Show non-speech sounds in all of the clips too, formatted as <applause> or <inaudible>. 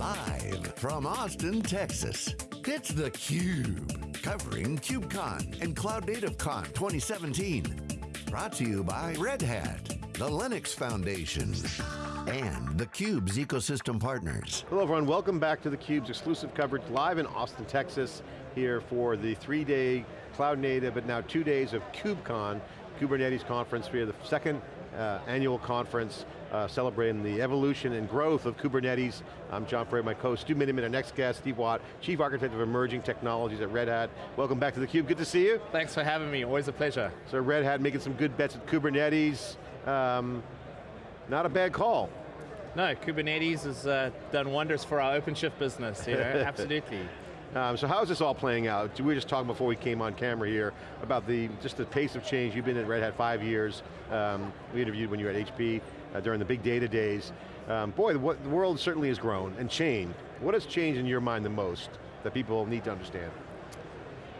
Live from Austin, Texas, it's theCUBE. Covering KubeCon and Cloud Native Con 2017. Brought to you by Red Hat, the Linux Foundation, and theCUBE's ecosystem partners. Hello everyone, welcome back to theCUBE's exclusive coverage live in Austin, Texas, here for the three-day Cloud Native, but now two days of KubeCon, Kubernetes conference. Are the second uh, annual conference uh, celebrating the evolution and growth of Kubernetes. I'm John Furrier, my co-host, Stu Miniman, our next guest, Steve Watt, Chief Architect of Emerging Technologies at Red Hat. Welcome back to theCUBE, good to see you. Thanks for having me, always a pleasure. So Red Hat making some good bets at Kubernetes. Um, not a bad call. No, Kubernetes has uh, done wonders for our OpenShift business, you know, <laughs> absolutely. Um, so how's this all playing out? We were just talking before we came on camera here about the just the pace of change. You've been at Red Hat five years. Um, we interviewed when you were at HP uh, during the big data days. Um, boy, the, the, world certainly has grown and changed. What has changed in your mind the most that people need to understand?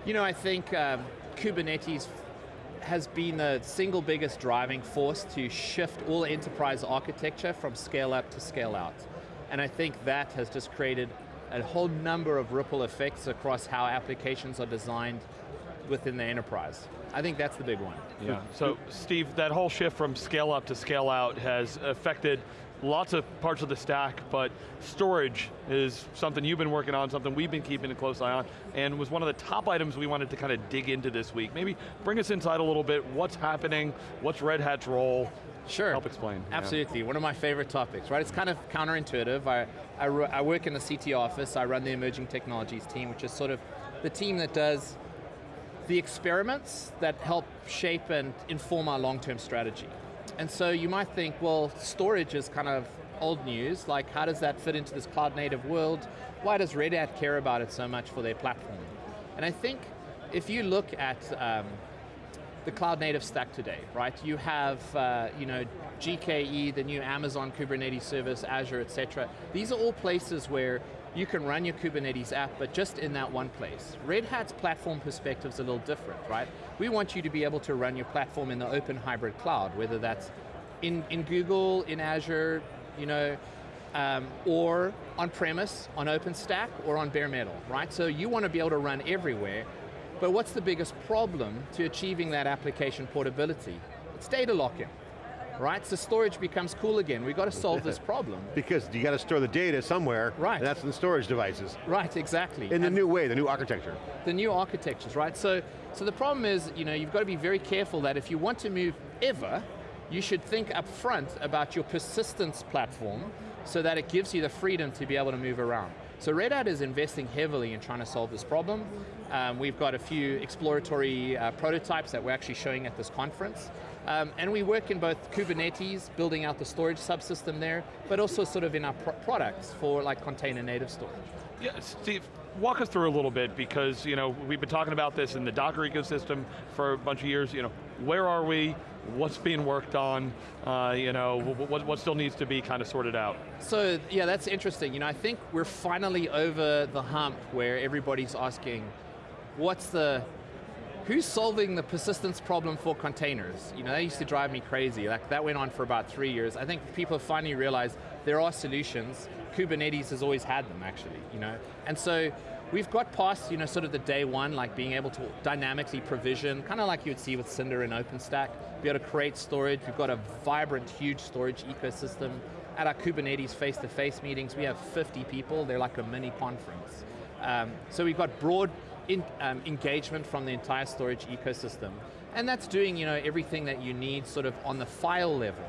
You know, I think um, Kubernetes has been the single biggest driving force to shift all enterprise architecture from scale up to scale out. And I think that has just created a whole number of ripple effects across how applications are designed within the enterprise. I think that's the big one. Yeah, so Steve, that whole shift from scale up to scale out has affected lots of parts of the stack, but storage is something you've been working on, something we've been keeping a close eye on, and was one of the top items we wanted to kind of dig into this week. Maybe bring us inside a little bit, what's happening, what's Red Hat's role, Sure. Help explain. Absolutely, yeah. one of my favorite topics, right? It's kind of counterintuitive. I, I, I work in the CT office, I run the emerging technologies team, which is sort of the team that does the experiments that help shape and inform our long-term strategy. And so you might think, well, storage is kind of old news, like how does that fit into this cloud native world? Why does Red Hat care about it so much for their platform? And I think if you look at um, the cloud native stack today, right? You have, uh, you know, GKE, the new Amazon Kubernetes service, Azure, et cetera. These are all places where you can run your Kubernetes app, but just in that one place. Red Hat's platform perspective is a little different, right? We want you to be able to run your platform in the open hybrid cloud, whether that's in, in Google, in Azure, you know, um, or on-premise, on OpenStack, or on bare metal, right? So you want to be able to run everywhere, but what's the biggest problem to achieving that application portability? It's data lock-in right? So storage becomes cool again. We've got to solve this <laughs> problem. because you got to store the data somewhere, right. and that's in storage devices. Right, exactly. In and the new way, the new architecture. The new architectures, right? So, so the problem is, you know, you've got to be very careful that if you want to move ever, you should think up front about your persistence platform so that it gives you the freedom to be able to move around. So Red Hat is investing heavily in trying to solve this problem. Um, we've got a few exploratory uh, prototypes that we're actually showing at this conference. Um, and we work in both Kubernetes, building out the storage subsystem there, but also sort of in our pro products for like container native storage. Yeah, Steve, walk us through a little bit because you know we've been talking about this in the Docker ecosystem for a bunch of years. You know, where are we? What's being worked on? Uh, you know, what, what still needs to be kind of sorted out? So yeah, that's interesting. You know, I think we're finally over the hump where everybody's asking, what's the who's solving the persistence problem for containers? You know, that used to drive me crazy. Like that went on for about three years. I think people finally realized there are solutions. Kubernetes has always had them actually, you know? And so we've got past, you know, sort of the day one, like being able to dynamically provision, kind of like you would see with Cinder and OpenStack, be able to create storage. We've got a vibrant, huge storage ecosystem. At our Kubernetes face-to-face -face meetings, we have 50 people. They're like a mini conference. Um, so we've got broad in, um, engagement from the entire storage ecosystem. And that's doing you know, everything that you need sort of on the file level.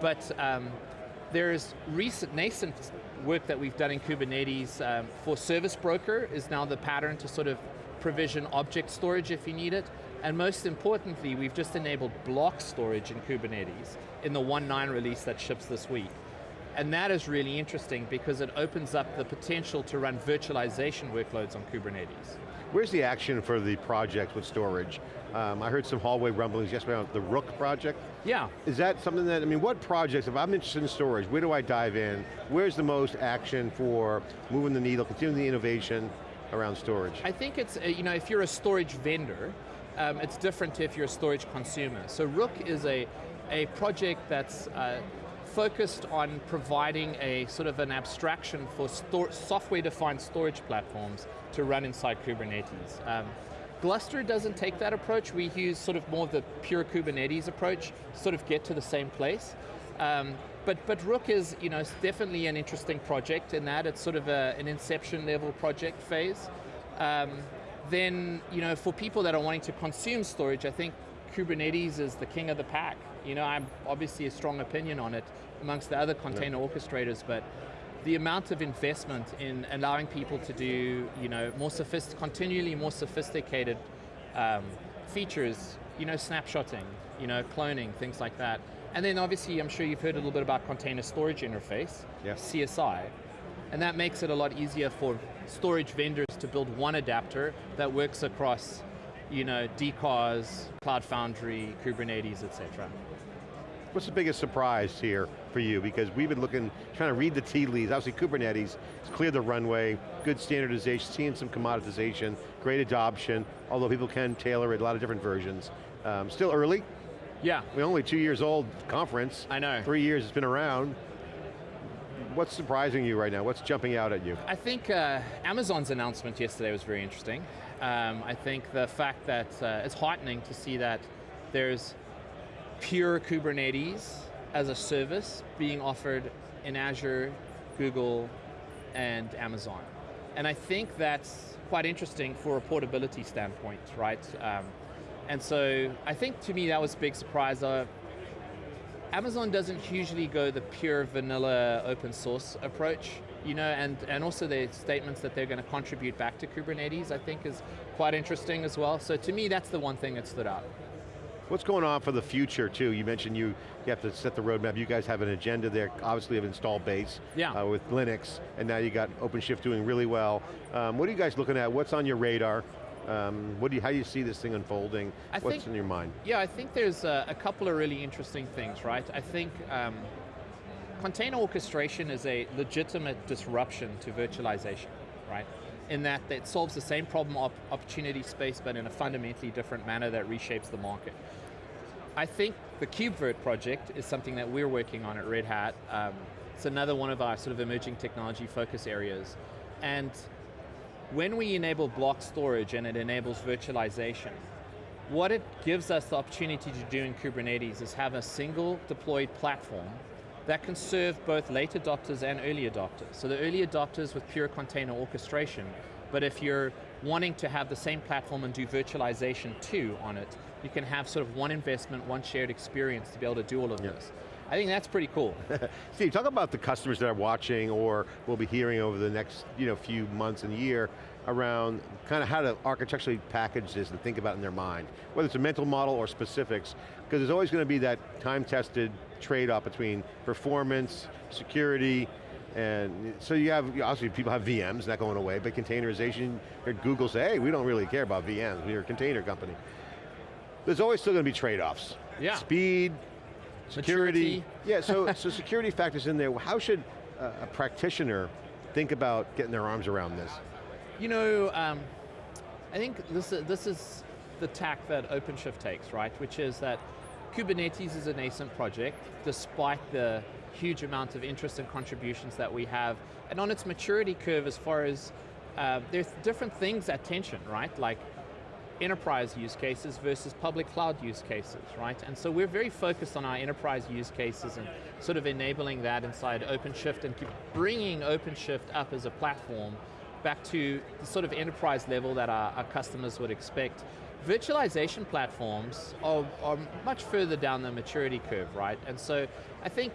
But um, there's recent nascent work that we've done in Kubernetes um, for Service Broker is now the pattern to sort of provision object storage if you need it. And most importantly, we've just enabled block storage in Kubernetes in the 1.9 release that ships this week. And that is really interesting because it opens up the potential to run virtualization workloads on Kubernetes. Where's the action for the project with storage? Um, I heard some hallway rumblings yesterday on the Rook project. Yeah. Is that something that, I mean, what projects, if I'm interested in storage, where do I dive in? Where's the most action for moving the needle, continuing the innovation around storage? I think it's, uh, you know, if you're a storage vendor, um, it's different if you're a storage consumer. So Rook is a, a project that's uh, focused on providing a sort of an abstraction for software-defined storage platforms to run inside Kubernetes. Um, Gluster doesn't take that approach. We use sort of more of the pure Kubernetes approach sort of get to the same place. Um, but, but Rook is you know, definitely an interesting project in that it's sort of a, an inception level project phase. Um, then you know, for people that are wanting to consume storage, I think Kubernetes is the king of the pack. You know, I'm obviously a strong opinion on it amongst the other container yeah. orchestrators, but the amount of investment in allowing people to do, you know, more sophist continually more sophisticated um, features, you know, snapshotting, you know, cloning, things like that. And then obviously, I'm sure you've heard a little bit about container storage interface, yeah. CSI, and that makes it a lot easier for storage vendors to build one adapter that works across you know, DCOS, Cloud Foundry, Kubernetes, et cetera. What's the biggest surprise here for you? Because we've been looking, trying to read the tea leaves. Obviously Kubernetes, it's cleared the runway, good standardization, seeing some commoditization, great adoption, although people can tailor it, a lot of different versions. Um, still early. Yeah. We're only two years old conference. I know. Three years it's been around. What's surprising you right now? What's jumping out at you? I think uh, Amazon's announcement yesterday was very interesting. Um, I think the fact that uh, it's heartening to see that there's pure Kubernetes as a service being offered in Azure, Google, and Amazon. And I think that's quite interesting for a portability standpoint, right? Um, and so I think to me that was a big surprise. Uh, Amazon doesn't usually go the pure vanilla open source approach, you know, and, and also their statements that they're going to contribute back to Kubernetes, I think is quite interesting as well. So to me, that's the one thing that stood out. What's going on for the future too? You mentioned you, you have to set the roadmap. You guys have an agenda there, obviously of install base yeah. uh, with Linux, and now you got OpenShift doing really well. Um, what are you guys looking at? What's on your radar? Um, what do you, how do you see this thing unfolding? I What's think, in your mind? Yeah, I think there's a, a, couple of really interesting things, right? I think um, container orchestration is a legitimate disruption to virtualization, right? In that it solves the same problem op opportunity space, but in a fundamentally different manner that reshapes the market. I think the KubeVirt project is something that we're working on at Red Hat. Um, it's another one of our sort of emerging technology focus areas. And when we enable block storage and it enables virtualization, what it gives us the opportunity to do in Kubernetes is have a single deployed platform that can serve both late adopters and early adopters. So the early adopters with pure container orchestration, but if you're wanting to have the same platform and do virtualization too on it, you can have sort of one investment, one shared experience to be able to do all of this. I think that's pretty cool. <laughs> Steve, talk about the customers that are watching or will be hearing over the next you know, few months and year around kind of how to architecturally package this and think about it in their mind, whether it's a mental model or specifics, because there's always going to be that time-tested trade-off between performance, security, and so you have, obviously people have VMs, not going away, but containerization, heard Google say, hey, we don't really care about VMs, we're a container company. There's always still going to be trade-offs. Yeah. Speed, Security. Yeah, so, <laughs> so security factors in there. How should a, a practitioner think about getting their arms around this? You know, um, I think this is, this is the tack that OpenShift takes, right? Which is that Kubernetes is a nascent project, despite the huge amount of interest and contributions that we have, and on its maturity curve as far as, uh, there's different things at tension, right? Like enterprise use cases versus public cloud use cases, right? And so we're very focused on our enterprise use cases and sort of enabling that inside OpenShift and bringing OpenShift up as a platform back to the sort of enterprise level that our, our customers would expect. Virtualization platforms are, are much further down the maturity curve, right? And so I think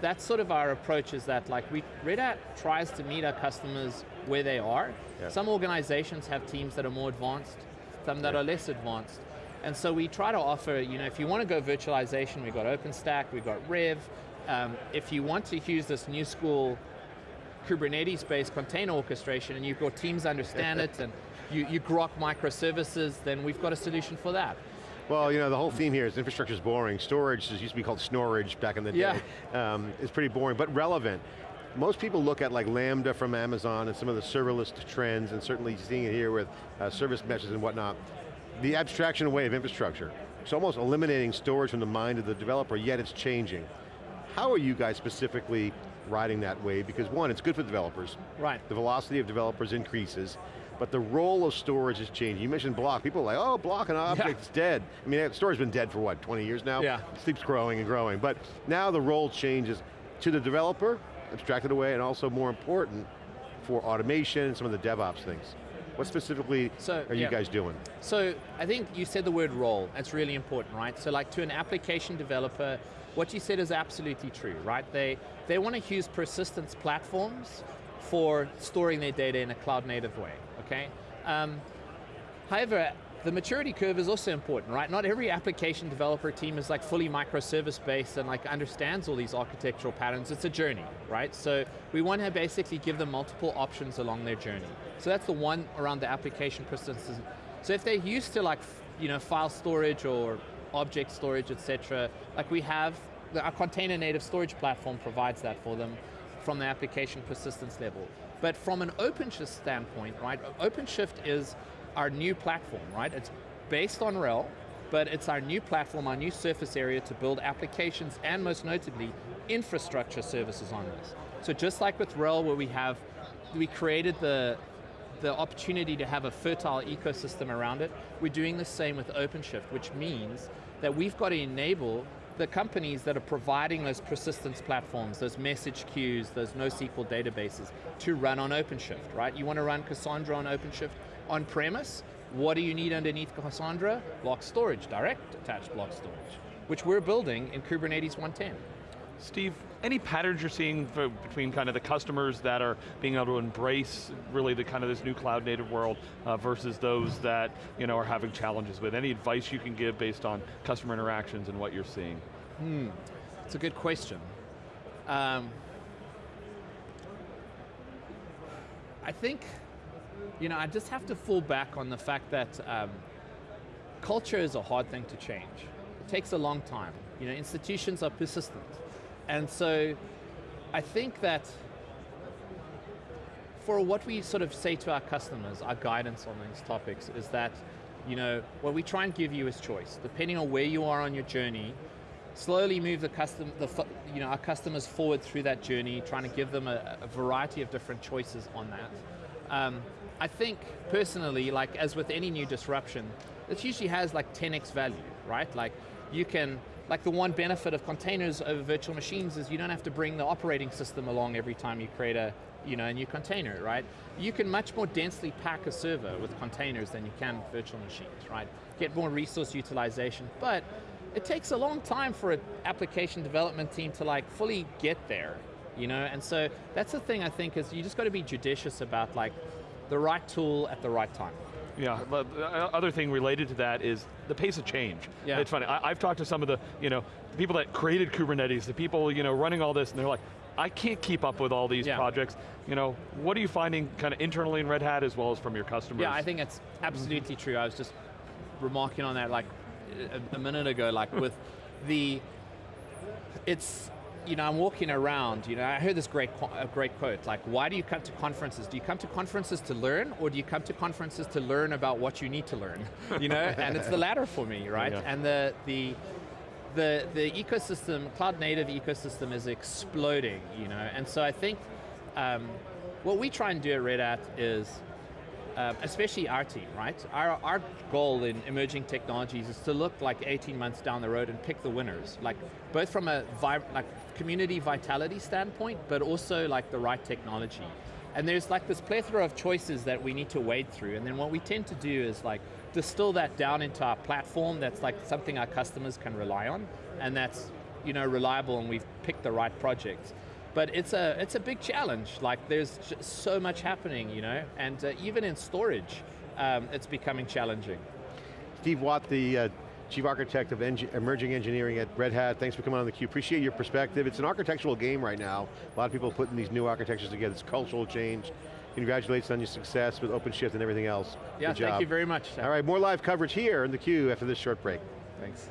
that's sort of our approach is that like we, Red Hat tries to meet our customers where they are. Yeah. Some organizations have teams that are more advanced, some that are less advanced. And so we try to offer, you know, if you want to go virtualization, we've got OpenStack, we've got RHEV. Um, if you want to use this new school Kubernetes-based container orchestration and you've got teams understand <laughs> it and you, you grok microservices, then we've got a solution for that. Well, you know, the whole theme here is infrastructure is boring. Storage used to be called snorage back in the day. Yeah. Um, it's pretty boring, but relevant most people look at like Lambda from Amazon and some of the serverless trends and certainly seeing it here with uh, service meshes and whatnot. The abstraction away of infrastructure. It's almost eliminating storage from the mind of the developer, yet it's changing. How are you guys specifically riding that wave? Because one, it's good for developers. Right. The velocity of developers increases, but the role of storage is changing. You mentioned block. People are like, oh, block and object is dead. I mean, storage's been dead for what, 20 years now? Yeah. It keeps growing and growing. But now the role changes to the developer, abstracted away, and also more important, for automation and some of the DevOps things. What specifically So, are you yeah. guys doing? So I think you said the word role, that's really important, right? So like to an application developer, what you said is absolutely true, right? They, they want to use persistence platforms for storing their data in a cloud native way, okay? Um, however, the maturity curve is also important, right? Not every application developer team is like fully microservice based and like understands all these architectural patterns. It's a journey, right? So we want to basically give them multiple options along their journey. So that's the one around the application persistence. So if they're used to like, you know, file storage or object storage, etc., like we have, our container native storage platform provides that for them from the application persistence level. But from an OpenShift standpoint, right, OpenShift is our new platform, right? It's based on RHEL, but it's our new platform, our new surface area to build applications and most notably, infrastructure services on this. So just like with RHEL where we have, we created the, the opportunity to have a fertile ecosystem around it, we're doing the same with OpenShift, which means that we've got to enable the companies that are providing those persistence platforms, those message queues, those NoSQL databases, to run on OpenShift, right? You want to run Cassandra on OpenShift on premise, what do you need underneath Cassandra? Block storage, direct attached block storage, which we're building in Kubernetes 110. Steve, any patterns you're seeing for, between kind of the customers that are being able to embrace really the kind of this new cloud native world uh, versus those that you know are having challenges with? Any advice you can give based on customer interactions and what you're seeing? It's a good question. Um, I think, you know, I just have to fall back on the fact that um, culture is a hard thing to change. It takes a long time. You know, institutions are persistent. And so I think that for what we sort of say to our customers, our guidance on these topics is that, you know, what we try and give you is choice. Depending on where you are on your journey, slowly move the custom, the, you know, our customers forward through that journey, trying to give them a, a variety of different choices on that. Um, I think personally, like as with any new disruption, it usually has like 10x value, right? Like you can, like the one benefit of containers over virtual machines is you don't have to bring the operating system along every time you create a, you know, a new container, right? You can much more densely pack a server with containers than you can virtual machines, right? Get more resource utilization, but it takes a long time for an application development team to like fully get there, you know? And so that's the thing I think is you just got to be judicious about like the right tool at the right time. Yeah, but the uh, uh, other thing related to that is the pace of change. Yeah. It's funny, I, have talked to some of the, you know, the people that created Kubernetes, the people, you know, running all this, and they're like, I can't keep up with all these Yeah. projects. You know, what are you finding kind of internally in Red Hat as well as from your customers? Yeah, I think it's absolutely true. I was just remarking on that like a, a minute ago, like with the, it's, you know, I'm walking around, you know, I heard this great, a great quote, like, why do you come to conferences? Do you come to conferences to learn, or do you come to conferences to learn about what you need to learn? You know, <laughs> and it's the latter for me, right? Yeah. And the, the, the, the ecosystem, cloud native ecosystem is exploding, you know, and so I think um, what we try and do at Red Hat is, um, especially our team, right? Our, our goal in emerging technologies is to look like 18 months down the road and pick the winners, like both from a like community vitality standpoint, but also like the right technology. And there's like this plethora of choices that we need to wade through, and then what we tend to do is like distill that down into our platform that's like something our customers can rely on, and that's you know reliable, and we've picked the right projects. But it's a it's a big challenge. Like there's just so much happening, you know, and uh, even in storage, um, it's becoming challenging. Steve Watt, the uh, Chief Architect of Eng Emerging Engineering at Red Hat. Thanks for coming on the theCUBE. Appreciate your perspective. It's an architectural game right now. A lot of people putting these new architectures together. It's cultural change. Congratulations on your success with OpenShift and everything else. Yeah, thank you very much. All right, more live coverage here in theCUBE after this short break. Thanks.